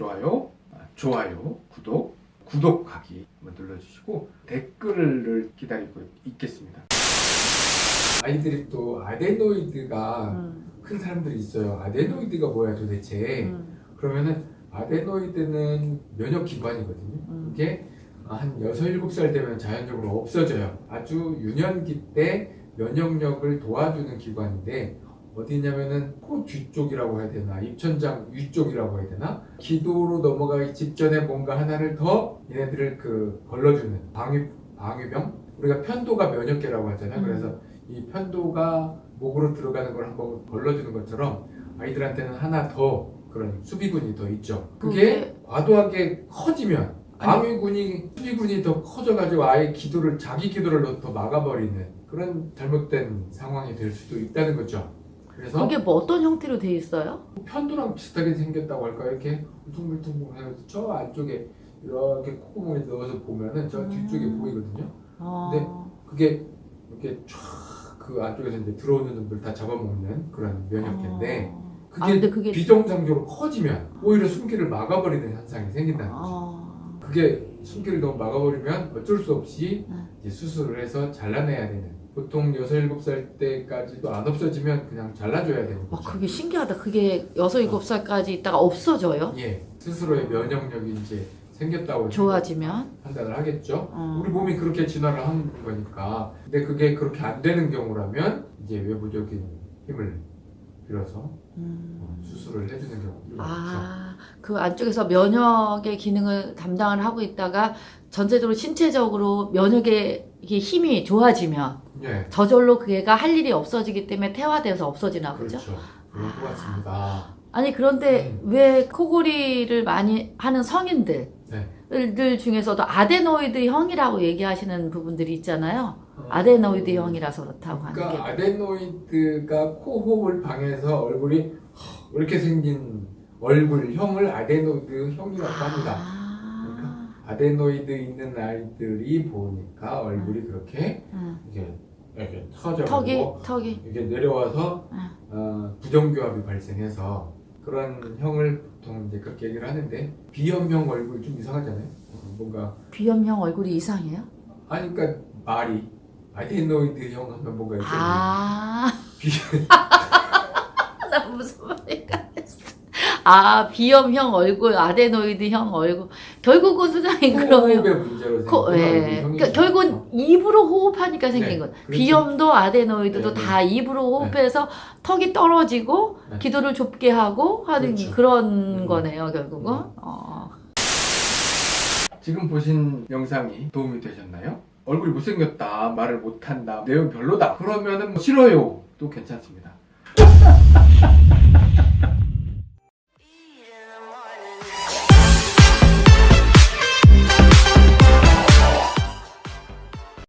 좋아요, 아, 좋아요, 구독, 구독하기 한번 눌러주시고 댓글을 기다리고 있겠습니다. 아이들이 또 아데노이드가 음, 큰 사람들이 있어요. 아데노이드가 뭐야 도대체? 음, 그러면은 아데노이드는 면역 기관이거든요. 음. 이게 한 6, 7살 되면 자연적으로 없어져요. 아주 유년기 때 면역력을 도와주는 기관인데 어디냐면은 코 뒤쪽이라고 해야 되나 입천장 위쪽이라고 해야 되나 기도로 넘어가기 직전에 뭔가 하나를 더 얘네들을 그 걸러주는 방위 방위병 우리가 편도가 면역계라고 하잖아요. 음. 그래서 이 편도가 목으로 들어가는 걸 한번 걸러주는 것처럼 아이들한테는 하나 더 그런 수비군이 더 있죠. 그게 과도하게 커지면 방위군이 수비군이 더 커져가지고 아예 기도를 자기 기도를 더 막아버리는 그런 잘못된 상황이 될 수도 있다는 거죠. 그래서 그게 뭐 어떤 형태로 돼 있어요? 편도랑 비슷하게 생겼다고 할까요? 이렇게 울퉁불퉁해서 저 안쪽에 이렇게 콧구멍에 넣어서 보면은 저 뒤쪽에 음. 보이거든요. 어, 네. 그게 이렇게 쫙그 안쪽에서 이제 들어오는 놈들 다 잡아먹는 그런 면역계인데 어. 그게, 아, 근데 그게 비정상적으로 커지면 오히려 숨기를 막아버리는 현상이 생긴다는 거죠. 어, 그게 숨기를 너무 막아버리면 어쩔 수 없이 음. 이제 수술을 해서 잘라내야 되는 보통 6, 7살 때까지도 안 없어지면 그냥 잘라줘야 되는 와, 거죠. 그게 신기하다. 그게 여섯 일곱 살까지 있다가 없어져요? 예, 스스로의 면역력이 이제 생겼다고 좋아지면? 판단을 하겠죠. 어. 우리 몸이 그렇게 진화를 한 거니까. 근데 그게 그렇게 안 되는 경우라면 이제 외부적인 힘을 빌어서 음. 어, 수술을 해주는 경우도 많죠. 아, 그 안쪽에서 면역의 기능을 담당을 하고 있다가 전체적으로 신체적으로 면역의 이게 힘이 좋아지면 예, 저절로 그 애가 할 일이 없어지기 때문에 태화돼서 없어지나 보죠? 그렇죠. 그런 것 아. 같습니다. 아니 그런데 음. 왜 코골이를 많이 하는 성인들 네. 들 중에서도 아데노이드 형이라고 얘기하시는 부분들이 있잖아요. 아데노이드 형이라서 그렇다고 하는 게. 그러니까 아데노이드가 코호흡을 방해해서 얼굴이 이렇게 생긴 얼굴형을 아데노이드 형이라고 합니다. 아, 아데노이드 있는 아이들이 보니까 얼굴이 그렇게 응. 이게 이렇게 터져 턱이 이게 내려와서 응. 어, 부정교합이 발생해서 그런 형을 보통 이제 그렇게 얘기를 하는데 비염형 얼굴 좀 이상하잖아요. 어, 뭔가 비염형 얼굴이 이상해요? 아니 그러니까 말이 아데노이드 형 하면 뭔가 이렇게 아, 비, 나 무슨 했어. 아, 비염형 얼굴, 아데노이드형 얼굴. 결국은 수장님 그러면 코, 예. 얼굴 그러니까. 결국은 입으로 호흡하니까 생긴 네, 거. 그렇죠. 비염도 아데노이드도 네, 네. 다 입으로 호흡해서 턱이 떨어지고 네. 기도를 좁게 하고 하는 그렇죠. 그런 음. 거네요, 결국은. 음. 어. 지금 보신 영상이 도움이 되셨나요? 얼굴이 못생겼다, 말을 못한다, 내용 별로다. 그러면은 뭐 싫어요. 또 괜찮습니다.